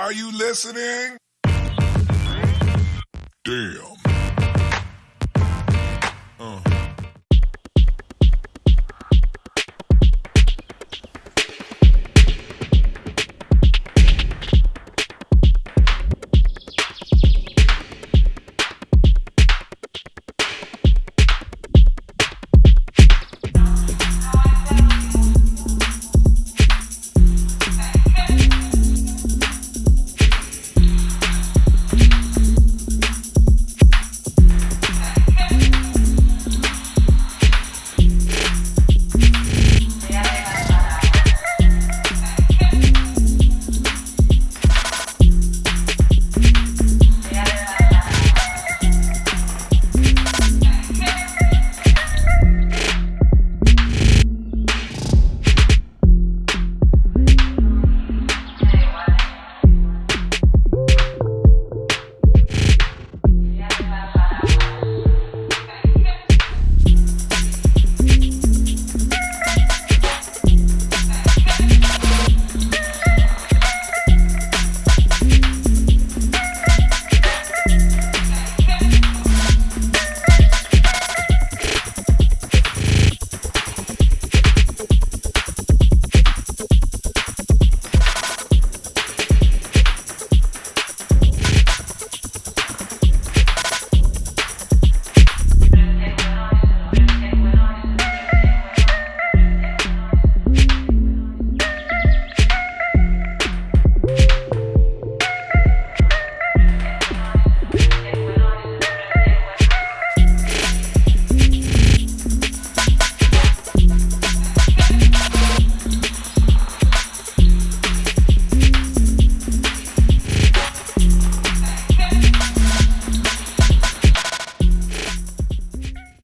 Are you listening? Damn.